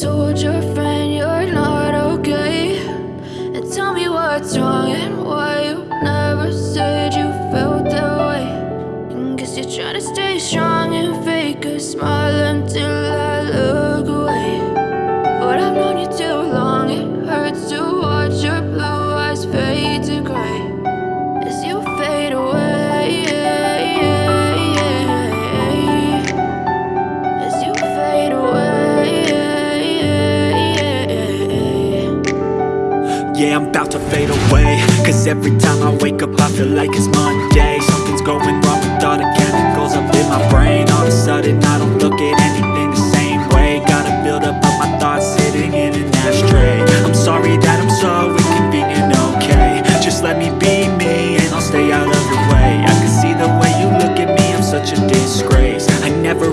told your friend you're not okay. And tell me what's wrong and why you never said you felt that way. And guess you're trying to stay strong and fake it yeah, I'm about to fade away. Cause every time I wake up I feel like it's Monday. Something's going wrong with all the chemicals up in my brain. All of a sudden I don't look at anything the same way. Gotta build up all my thoughts sitting in an ashtray. I'm sorry that I'm so inconvenient, okay? Just let me be me and I'll stay out of your way. I can see the way you look at me, I'm such a disgrace. I never